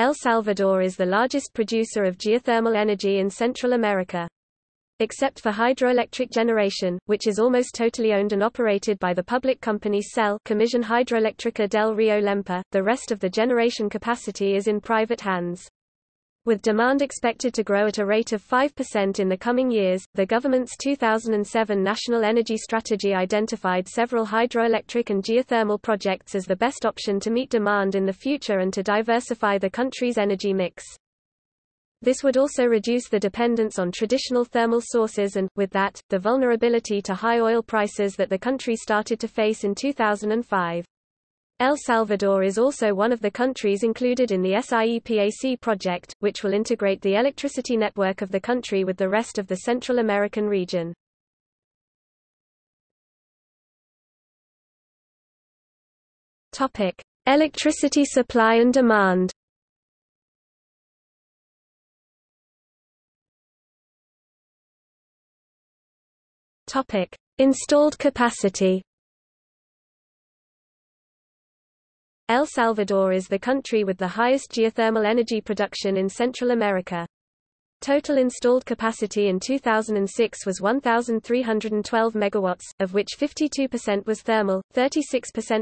El Salvador is the largest producer of geothermal energy in Central America. Except for hydroelectric generation, which is almost totally owned and operated by the public company CEL Comisión Hidroeléctrica del Río Lempa, the rest of the generation capacity is in private hands. With demand expected to grow at a rate of 5% in the coming years, the government's 2007 National Energy Strategy identified several hydroelectric and geothermal projects as the best option to meet demand in the future and to diversify the country's energy mix. This would also reduce the dependence on traditional thermal sources and, with that, the vulnerability to high oil prices that the country started to face in 2005. El Salvador is also one of the countries included in the SIEPAC project, which will integrate the electricity network of the country with the rest of the Central American region. Topic: Electricity supply and demand. Topic: Installed capacity. El Salvador is the country with the highest geothermal energy production in Central America. Total installed capacity in 2006 was 1,312 megawatts, of which 52% was thermal, 36%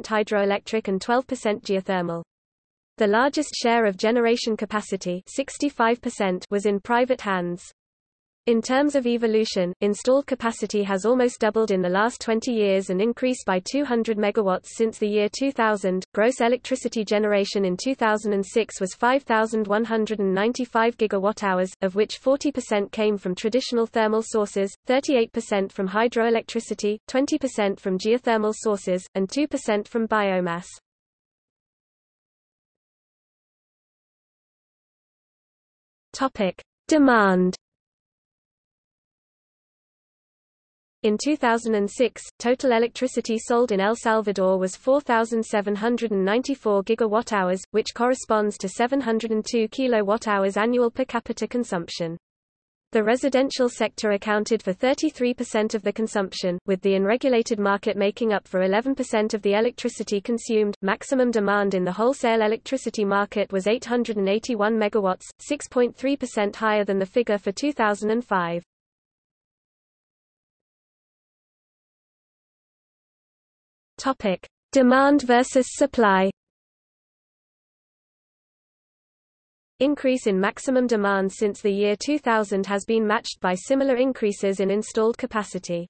hydroelectric and 12% geothermal. The largest share of generation capacity 65% was in private hands. In terms of evolution, installed capacity has almost doubled in the last 20 years and increased by 200 megawatts since the year 2000. Gross electricity generation in 2006 was 5,195 gigawatt-hours, of which 40% came from traditional thermal sources, 38% from hydroelectricity, 20% from geothermal sources, and 2% from biomass. Topic: Demand In 2006, total electricity sold in El Salvador was 4,794 gigawatt-hours, which corresponds to 702 kilowatt-hours annual per capita consumption. The residential sector accounted for 33% of the consumption, with the unregulated market making up for 11% of the electricity consumed. Maximum demand in the wholesale electricity market was 881 megawatts, 6.3% higher than the figure for 2005. Topic: Demand versus supply. Increase in maximum demand since the year 2000 has been matched by similar increases in installed capacity.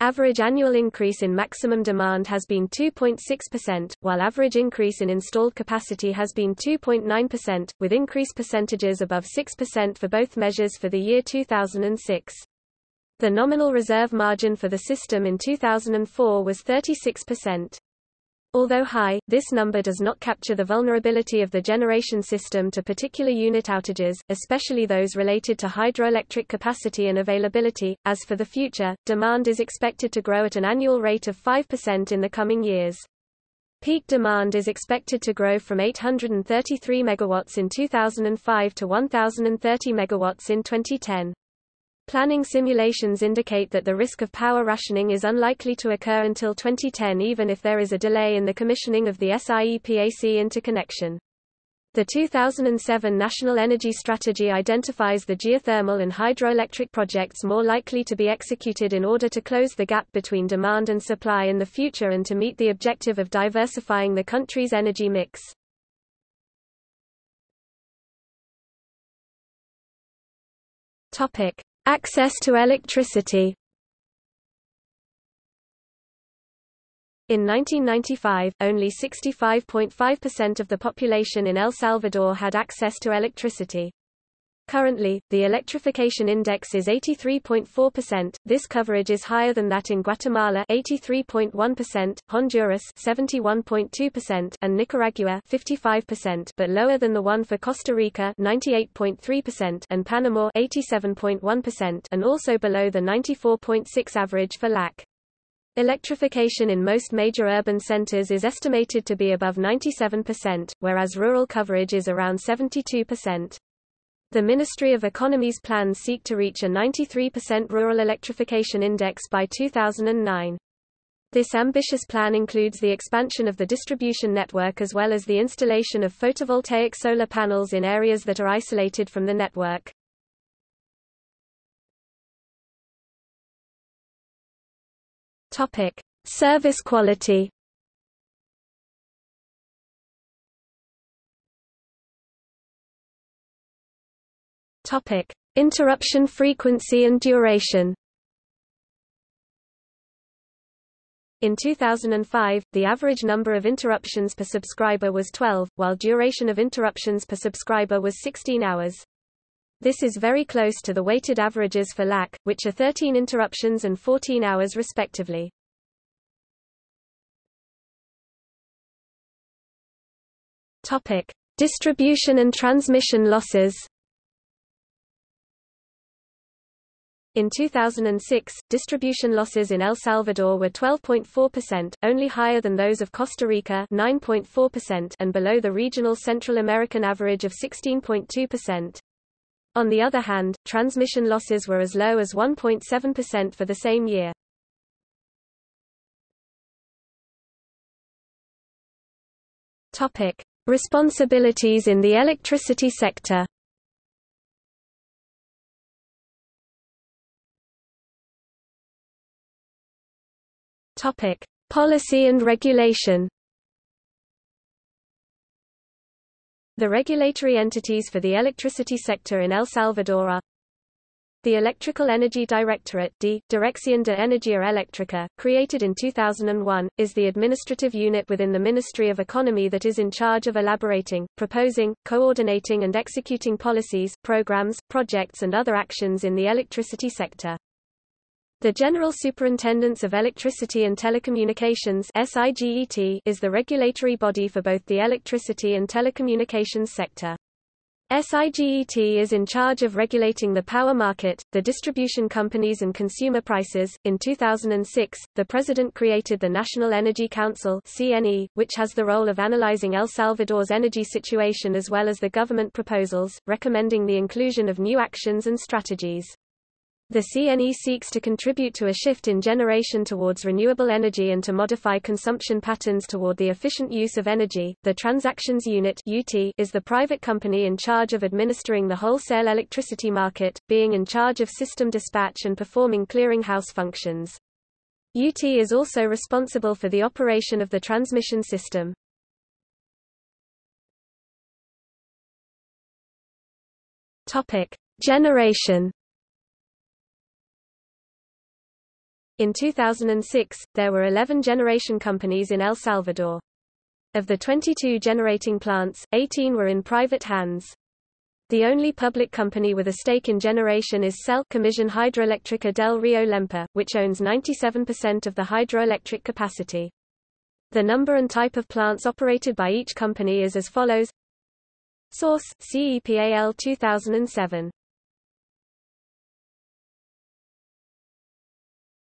Average annual increase in maximum demand has been 2.6%, while average increase in installed capacity has been 2.9%, with increase percentages above 6% for both measures for the year 2006. The nominal reserve margin for the system in 2004 was 36%. Although high, this number does not capture the vulnerability of the generation system to particular unit outages, especially those related to hydroelectric capacity and availability. As for the future, demand is expected to grow at an annual rate of 5% in the coming years. Peak demand is expected to grow from 833 megawatts in 2005 to 1030 megawatts in 2010. Planning simulations indicate that the risk of power rationing is unlikely to occur until 2010 even if there is a delay in the commissioning of the SIEPAC interconnection. The 2007 National Energy Strategy identifies the geothermal and hydroelectric projects more likely to be executed in order to close the gap between demand and supply in the future and to meet the objective of diversifying the country's energy mix. Topic: Access to electricity In 1995, only 65.5% of the population in El Salvador had access to electricity. Currently, the electrification index is 83.4%. This coverage is higher than that in Guatemala 83.1%, Honduras 71.2%, and Nicaragua 55%, but lower than the one for Costa Rica 98.3% and Panama 87.1%, and also below the 94.6 average for LAC. Electrification in most major urban centers is estimated to be above 97%, whereas rural coverage is around 72%. The Ministry of Economy's plans seek to reach a 93% rural electrification index by 2009. This ambitious plan includes the expansion of the distribution network as well as the installation of photovoltaic solar panels in areas that are isolated from the network. Topic: Service quality. Topic: Interruption frequency and duration. In 2005, the average number of interruptions per subscriber was 12, while duration of interruptions per subscriber was 16 hours. This is very close to the weighted averages for LAC, which are 13 interruptions and 14 hours respectively. Topic: Distribution and transmission losses. In 2006, distribution losses in El Salvador were 12.4%, only higher than those of Costa Rica 9.4% and below the regional Central American average of 16.2%. On the other hand, transmission losses were as low as 1.7% for the same year. Topic: Responsibilities in the electricity sector. Topic: Policy and regulation. The regulatory entities for the electricity sector in El Salvador are the Electrical Energy Directorate D, Dirección de Energía Eléctrica, created in 2001, is the administrative unit within the Ministry of Economy that is in charge of elaborating, proposing, coordinating and executing policies, programs, projects and other actions in the electricity sector. The General Superintendence of Electricity and Telecommunications is the regulatory body for both the electricity and telecommunications sector. SIGET is in charge of regulating the power market, the distribution companies and consumer prices. In 2006, the president created the National Energy Council (CNE), which has the role of analyzing El Salvador's energy situation as well as the government proposals, recommending the inclusion of new actions and strategies. The CNE seeks to contribute to a shift in generation towards renewable energy and to modify consumption patterns toward the efficient use of energy. The Transactions Unit (UT) is the private company in charge of administering the wholesale electricity market, being in charge of system dispatch and performing clearinghouse functions. UT is also responsible for the operation of the transmission system. Topic: Generation In 2006, there were 11 generation companies in El Salvador. Of the 22 generating plants, 18 were in private hands. The only public company with a stake in generation is CEL Comisión Hidroeléctrica del Río Lempa, which owns 97% of the hydroelectric capacity. The number and type of plants operated by each company is as follows Source, CEPAL 2007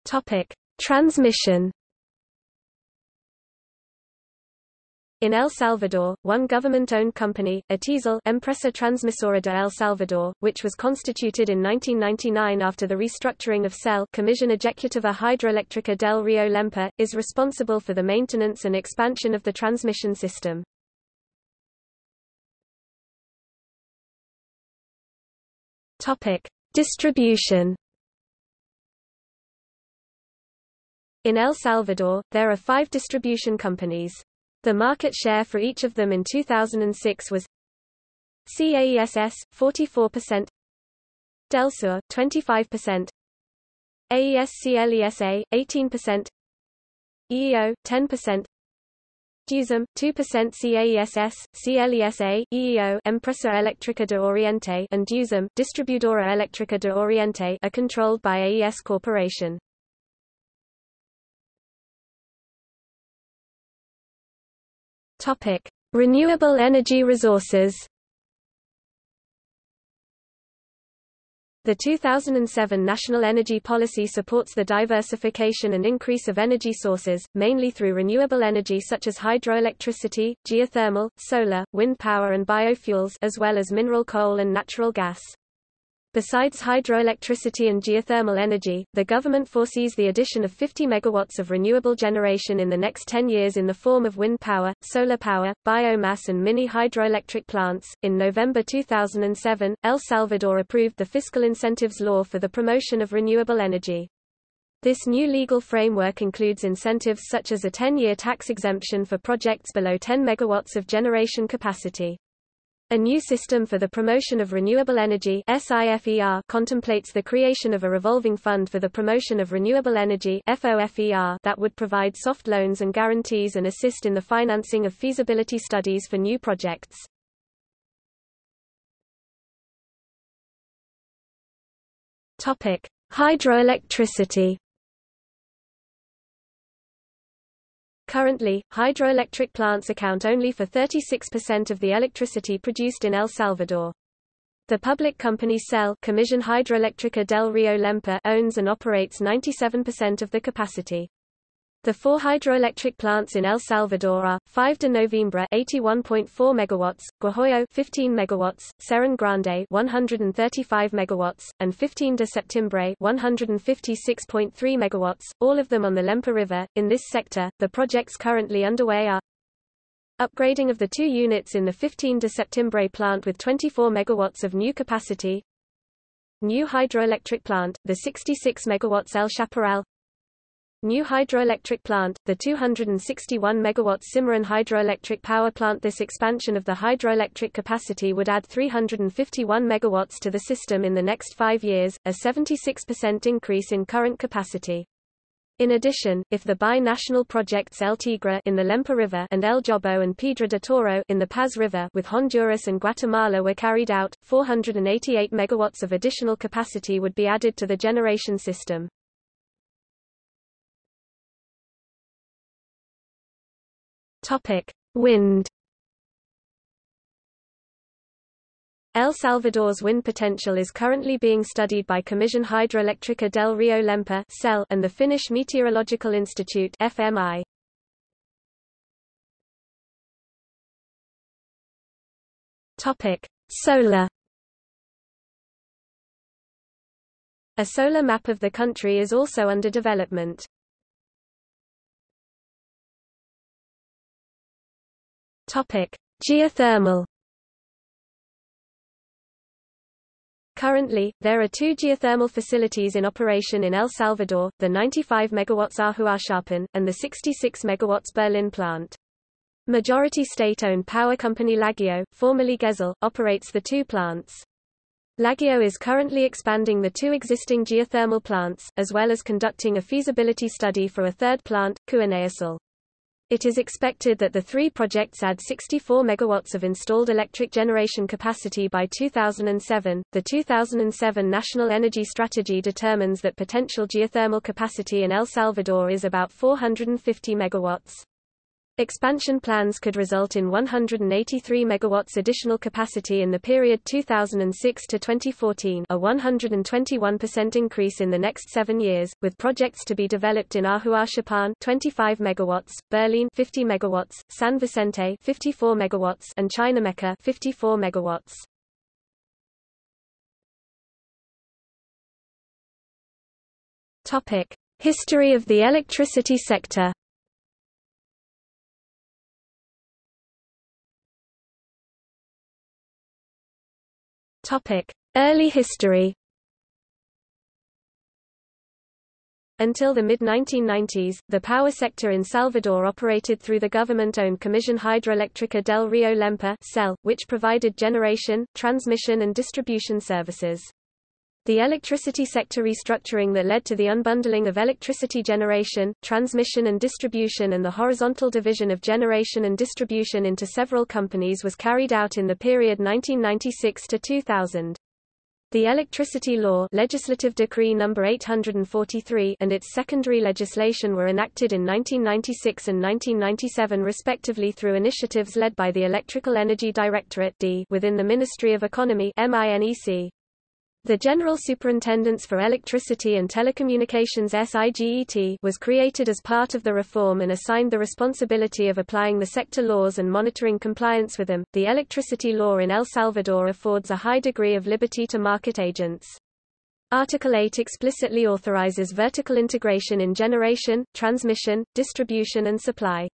Topic: Transmission. In El Salvador, one government-owned company, ETESAL Empresa Transmisora de El Salvador, which was constituted in 1999 after the restructuring of CEL Comisión Ejecutiva Hidroeléctrica del Río Lempa, is responsible for the maintenance and expansion of the transmission system. Distribution In El Salvador, there are five distribution companies. The market share for each of them in 2006 was CAESS, 44%, Delsur, 25%, AESCLESA, 18%, EEO, 10%, DEUSEM, 2% CAESS, CLESA, EEO Empresa Eléctrica de Oriente and DEUSEM, Distribuidora Eléctrica de Oriente are controlled by AES Corporation. Topic: Renewable energy resources. The 2007 National Energy Policy supports the diversification and increase of energy sources, mainly through renewable energy such as hydroelectricity, geothermal, solar, wind power and biofuels as well as mineral coal and natural gas. Besides hydroelectricity and geothermal energy, the government foresees the addition of 50 megawatts of renewable generation in the next 10 years in the form of wind power, solar power, biomass and mini hydroelectric plants. In November 2007, El Salvador approved the Fiscal Incentives Law for the promotion of renewable energy. This new legal framework includes incentives such as a 10-year tax exemption for projects below 10 megawatts of generation capacity. A new system for the promotion of renewable energy SIFER contemplates the creation of a revolving fund for the promotion of renewable energy FOFER that would provide soft loans and guarantees and assist in the financing of feasibility studies for new projects. Topic: Hydroelectricity Currently, hydroelectric plants account only for 36% of the electricity produced in El Salvador. The public company CEL Comisión Hidroeléctrica del Río Lempa owns and operates 97% of the capacity. The four hydroelectric plants in El Salvador are 5 de Noviembre 81.4 megawatts, Guajoyo 15 megawatts, Cerrón Grande 135 megawatts, and 15 de Septiembre 156.3 megawatts, all of them on the Lempa River. In this sector, the projects currently underway are upgrading of the two units in the 15 de Septiembre plant with 24 megawatts of new capacity, new hydroelectric plant, the 66 megawatts El Chaparral, New hydroelectric plant, the 261 MW Cimarron hydroelectric power plant This expansion of the hydroelectric capacity would add 351 MW to the system in the next five years, a 76% increase in current capacity. In addition, if the bi-national projects El Tigre in the Lempa River and El Jobo and Piedra de Toro in the Paz River with Honduras and Guatemala were carried out, 488 megawatts of additional capacity would be added to the generation system. Topic: Wind. El Salvador's wind potential is currently being studied by Comisión Hidroeléctrica del Río Lempa and the Finnish Meteorological Institute FMI. Topic: Solar. A solar map of the country is also under development. Topic: Geothermal. Currently, there are two geothermal facilities in operation in El Salvador, the 95 MW Ahuachapán, and the 66 MW Berlin plant. Majority state-owned power company LaGeo, formerly GESAL, operates the two plants. LaGeo is currently expanding the two existing geothermal plants, as well as conducting a feasibility study for a third plant, Cuyanausul. It is expected that the three projects add 64 megawatts of installed electric generation capacity by 2007. The 2007 National Energy Strategy determines that potential geothermal capacity in El Salvador is about 450 megawatts. Expansion plans could result in 183 megawatts additional capacity in the period 2006 to 2014, a 121% increase in the next 7 years, with projects to be developed in Ahuachapán 25 megawatts, Berlin 50 megawatts, San Vicente 54 megawatts, and Chinameca 54 megawatts. Topic: History of the electricity sector. Topic: Early history. Until the mid-1990s, the power sector in Salvador operated through the government-owned Comisión Hidroeléctrica del Río Lempa which provided generation, transmission and distribution services. The electricity sector restructuring that led to the unbundling of electricity generation, transmission and distribution and the horizontal division of generation and distribution into several companies was carried out in the period 1996 to 2000. The Electricity Law Legislative Decree No. 843 and its secondary legislation were enacted in 1996 and 1997 respectively through initiatives led by the Electrical Energy Directorate D within the Ministry of Economy MINEC. The General Superintendence for Electricity and Telecommunications SIGET was created as part of the reform and assigned the responsibility of applying the sector laws and monitoring compliance with them. The electricity law in El Salvador affords a high degree of liberty to market agents. Article 8 explicitly authorizes vertical integration in generation, transmission, distribution and supply.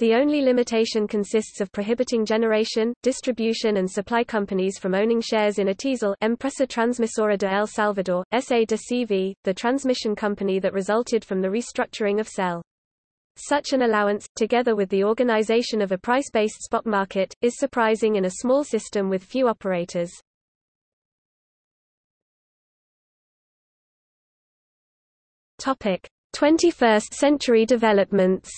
The only limitation consists of prohibiting generation, distribution and supply companies from owning shares in ETESAL Empresa Transmisora de El Salvador, SA de CV, the transmission company that resulted from the restructuring of CEL. Such an allowance, together with the organization of a price-based spot market, is surprising in a small system with few operators. Topic: 21st century developments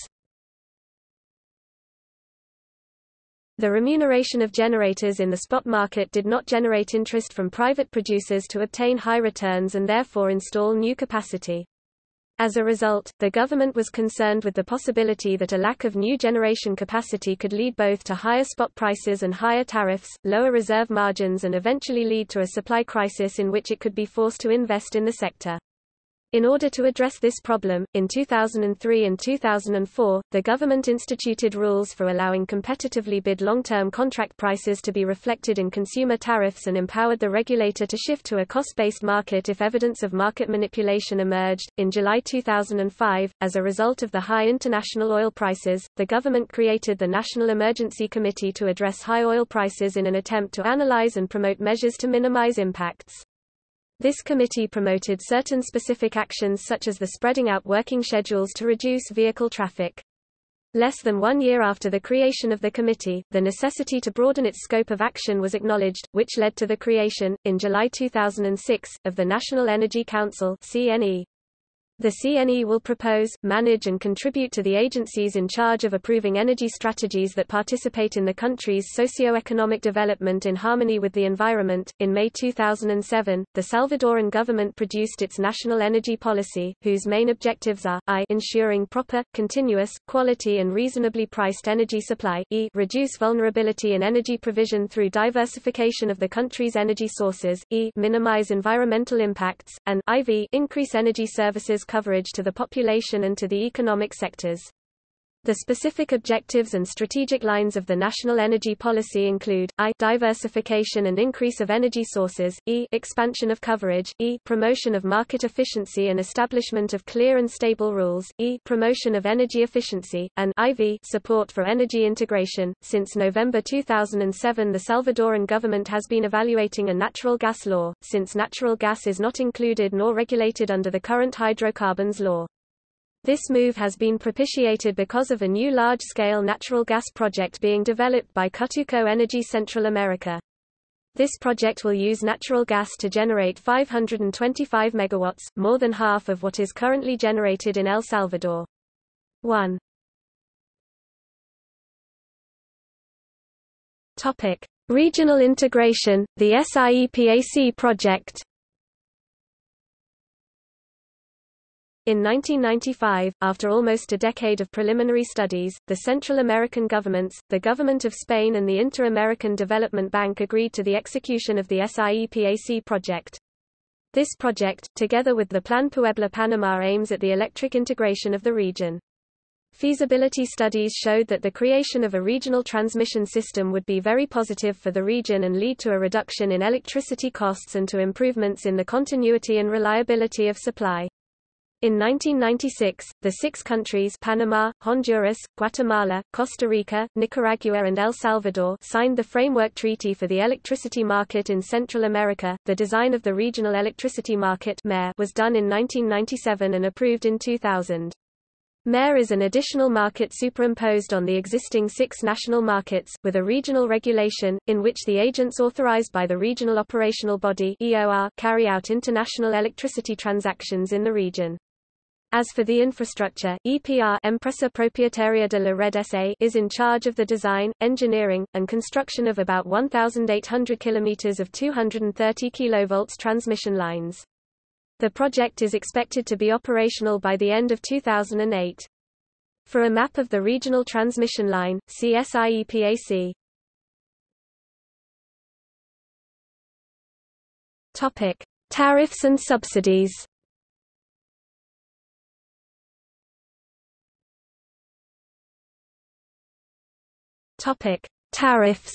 The remuneration of generators in the spot market did not generate interest from private producers to obtain high returns and therefore install new capacity. As a result, the government was concerned with the possibility that a lack of new generation capacity could lead both to higher spot prices and higher tariffs, lower reserve margins and eventually lead to a supply crisis in which it could be forced to invest in the sector. In order to address this problem, in 2003 and 2004, the government instituted rules for allowing competitively bid long-term contract prices to be reflected in consumer tariffs and empowered the regulator to shift to a cost-based market if evidence of market manipulation emerged. In July 2005, as a result of the high international oil prices, the government created the National Emergency Committee to address high oil prices in an attempt to analyze and promote measures to minimize impacts. This committee promoted certain specific actions such as the spreading out working schedules to reduce vehicle traffic. Less than one year after the creation of the committee, the necessity to broaden its scope of action was acknowledged, which led to the creation, in July 2006, of the National Energy Council CNE. The CNE will propose, manage and contribute to the agencies in charge of approving energy strategies that participate in the country's socio-economic development in harmony with the environment. In May 2007, the Salvadoran government produced its national energy policy, whose main objectives are I ensuring proper, continuous, quality and reasonably priced energy supply, e reduce vulnerability in energy provision through diversification of the country's energy sources, e minimize environmental impacts, and IV increase energy services coverage to the population and to the economic sectors. The specific objectives and strategic lines of the national energy policy include, I diversification and increase of energy sources, E expansion of coverage, E promotion of market efficiency and establishment of clear and stable rules, E promotion of energy efficiency, and IV support for energy integration. Since November 2007 the Salvadoran government has been evaluating a natural gas law, since natural gas is not included nor regulated under the current hydrocarbons law. This move has been propitiated because of a new large-scale natural gas project being developed by Cutuco Energy Central America. This project will use natural gas to generate 525 megawatts, more than half of what is currently generated in El Salvador. 1. Topic: Regional integration, the SIEPAC project. In 1995, after almost a decade of preliminary studies, the Central American governments, the Government of Spain and the Inter-American Development Bank agreed to the execution of the SIEPAC project. This project, together with the Plan Puebla Panama aims at the electric integration of the region. Feasibility studies showed that the creation of a regional transmission system would be very positive for the region and lead to a reduction in electricity costs and to improvements in the continuity and reliability of supply. In 1996, the six countries Panama, Honduras, Guatemala, Costa Rica, Nicaragua and El Salvador signed the Framework Treaty for the Electricity Market in Central America. The design of the Regional Electricity Market was done in 1997 and approved in 2000. MER is an additional market superimposed on the existing six national markets, with a regional regulation, in which the agents authorized by the Regional Operational Body carry out international electricity transactions in the region. As for the infrastructure, EPR Empresa Propietaria de la Red SA is in charge of the design, engineering, and construction of about 1,800 kilometers of 230 kV transmission lines. The project is expected to be operational by the end of 2008. For a map of the regional transmission line, see SIEPAC. Topic: Tariffs and subsidies. Topic: Tariffs.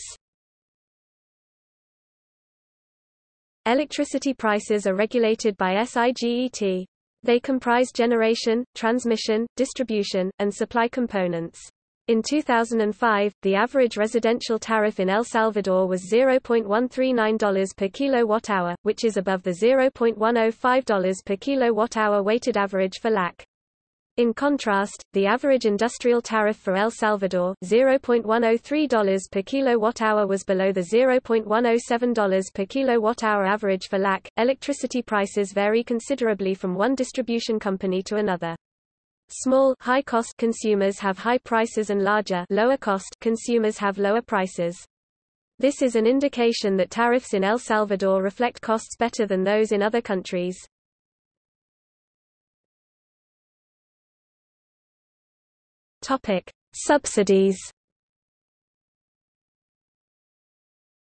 Electricity prices are regulated by SIGET. They comprise generation, transmission, distribution, and supply components. In 2005, the average residential tariff in El Salvador was $0.139 per kilowatt-hour, which is above the $0.105 per kilowatt-hour weighted average for LAC. In contrast, the average industrial tariff for El Salvador, $0.103 per kilowatt-hour was below the $0.107 per kilowatt-hour average for LAC. Electricity prices vary considerably from one distribution company to another. Small high-cost consumers have high prices and larger lower-cost consumers have lower prices. This is an indication that tariffs in El Salvador reflect costs better than those in other countries. Topic: Subsidies.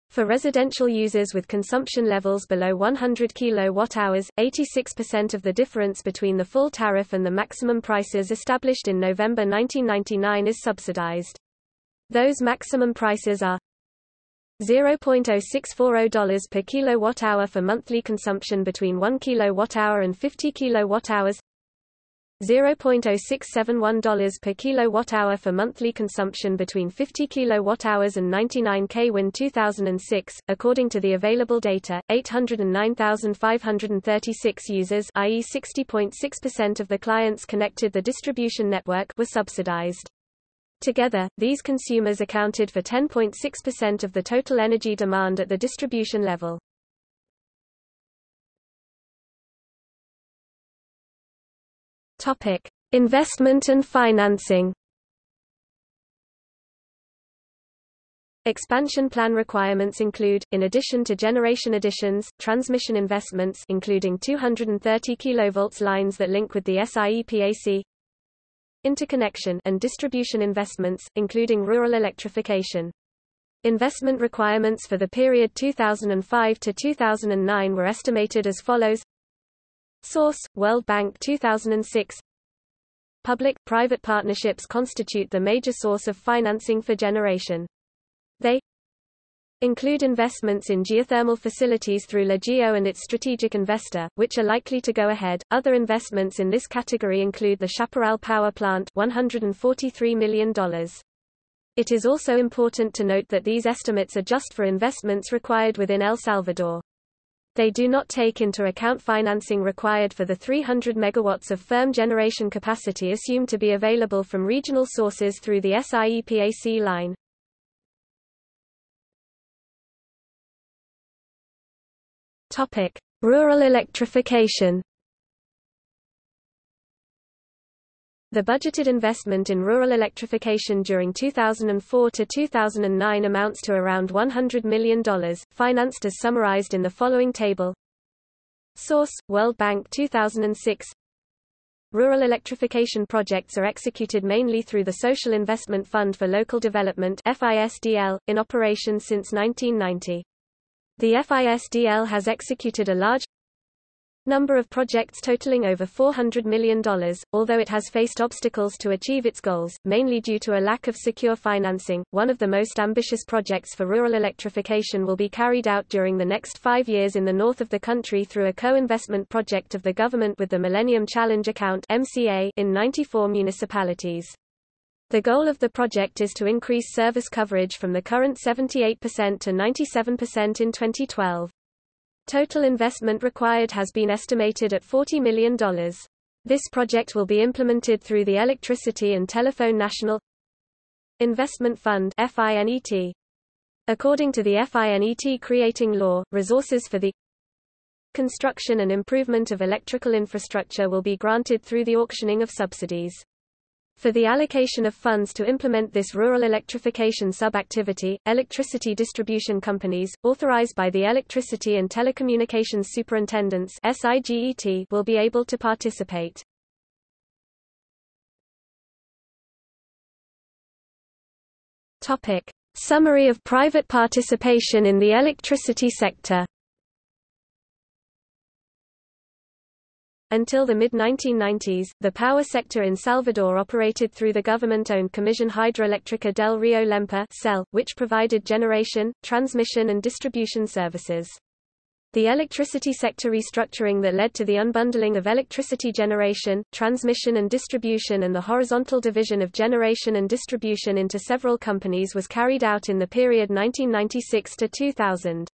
For residential users with consumption levels below 100 kWh, 86% of the difference between the full tariff and the maximum prices established in November 1999 is subsidized. Those maximum prices are $0.0640 per kilowatt-hour for monthly consumption between 1 kilowatt-hour and 50 kilowatt-hours $0.0671 per kilowatt-hour for monthly consumption between 50 kilowatt-hours and 99 kWh 2006. According to the available data, 809,536 users, i.e. 60.6% of the clients connected the distribution network, were subsidized. Together, these consumers accounted for 10.6% of the total energy demand at the distribution level. Topic: Investment and financing. Expansion plan requirements include, in addition to generation additions, transmission investments including 230 kV lines that link with the SIEPAC, interconnection and distribution investments, including rural electrification. Investment requirements for the period 2005 to 2009 were estimated as follows Source: World Bank 2006 Public-private partnerships constitute the major source of financing for generation. They include investments in geothermal facilities through LaGeo and its strategic investor, which are likely to go ahead. Other investments in this category include the Chaparral Power Plant $143 million. It is also important to note that these estimates are just for investments required within El Salvador. They do not take into account financing required for the 300 megawatts of firm generation capacity assumed to be available from regional sources through the SIEPAC line. Topic: Rural electrification. The budgeted investment in rural electrification during 2004 to 2009 amounts to around $100 million, financed as summarized in the following table. Source: World Bank 2006 Rural electrification projects are executed mainly through the Social Investment Fund for Local Development FISDL, in operation since 1990. The FISDL has executed a large number of projects totaling over $400 million, although it has faced obstacles to achieve its goals, mainly due to a lack of secure financing. One of the most ambitious projects for rural electrification will be carried out during the next five years in the north of the country through a co-investment project of the government with the Millennium Challenge Account MCA in 94 municipalities. The goal of the project is to increase service coverage from the current 78% to 97% in 2012. Total investment required has been estimated at $40 million. This project will be implemented through the Electricity and Telephone National Investment Fund FINET. According to the FINET creating law, resources for the construction and improvement of electrical infrastructure will be granted through the auctioning of subsidies. For the allocation of funds to implement this rural electrification sub-activity, electricity distribution companies, authorized by the Electricity and Telecommunications Superintendents will be able to participate. Summary of private participation in the electricity sector Until the mid-1990s, the power sector in Salvador operated through the government-owned Comisión Hidroeléctrica del Río Lempa (CEL), which provided generation, transmission and distribution services. The electricity sector restructuring that led to the unbundling of electricity generation, transmission and distribution and the horizontal division of generation and distribution into several companies was carried out in the period 1996 to 2000.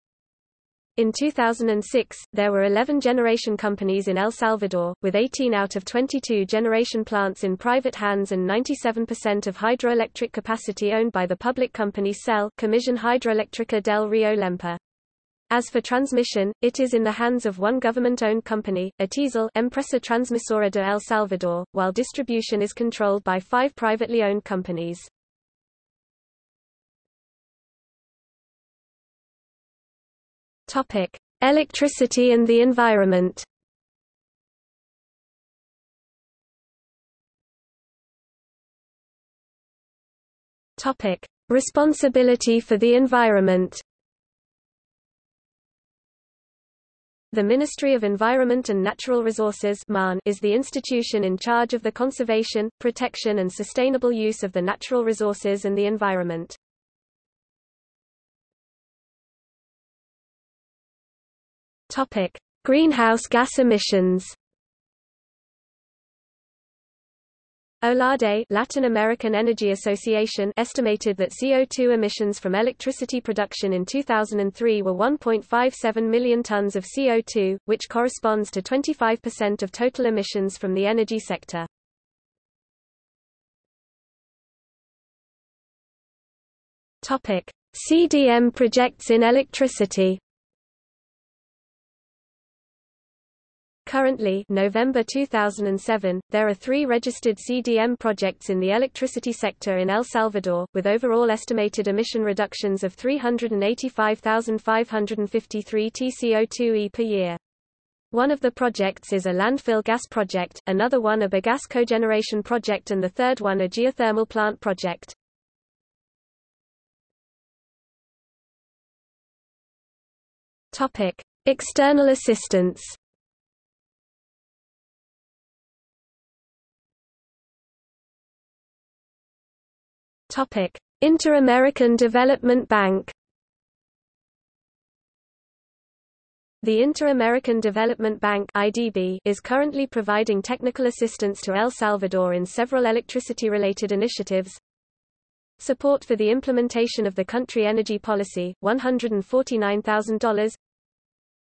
In 2006, there were 11 generation companies in El Salvador, with 18 out of 22 generation plants in private hands and 97% of hydroelectric capacity owned by the public company CEL Comisión Hidroeléctrica del Río Lempa. As for transmission, it is in the hands of one government-owned company, ETESAL Empresa Transmisora de El Salvador, while distribution is controlled by five privately owned companies. Topic: Electricity and the environment. Topic: Responsibility for the environment. The Ministry of Environment and Natural Resources is the institution in charge of the conservation, protection and sustainable use of the natural resources and the environment. Topic: Greenhouse gas emissions. OLADE Latin American Energy Association estimated that CO2 emissions from electricity production in 2003 were 1.57 million tons of CO2, which corresponds to 25% of total emissions from the energy sector. CDM projects in electricity. Currently November 2007, there are three registered CDM projects in the electricity sector in El Salvador, with overall estimated emission reductions of 385,553 TCO2e per year. One of the projects is a landfill gas project, another one a bagasse cogeneration project and the third one a geothermal plant project. External assistance Inter-American Development Bank. The Inter-American Development Bank (IDB) is currently providing technical assistance to El Salvador in several electricity-related initiatives. Support for the implementation of the country energy policy, $149,000.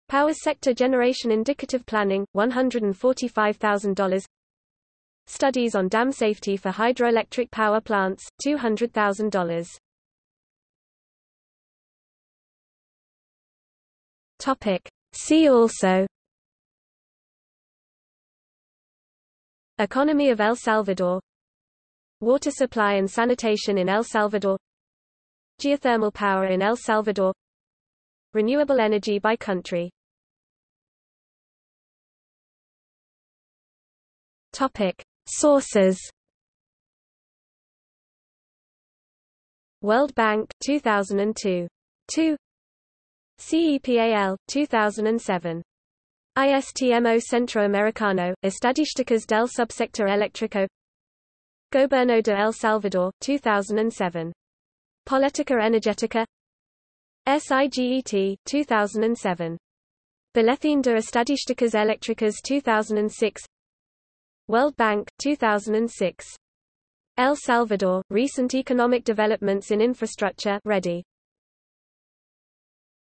Power sector generation indicative planning, $145,000. Studies on dam safety for hydroelectric power plants, $200,000. Topic. See also. Economy of El Salvador. Water supply and sanitation in El Salvador. Geothermal power in El Salvador. Renewable energy by country. Topic Sources. World Bank 2002 2 CEPAL 2007 ISTMO Centroamericano Estadísticas del Subsector Eléctrico. Gobierno de El Salvador 2007 Política Energética. SIGET 2007 Boletín de Estadísticas Eléctricas 2006 World Bank, 2006. El Salvador, Recent Economic Developments in Infrastructure ready.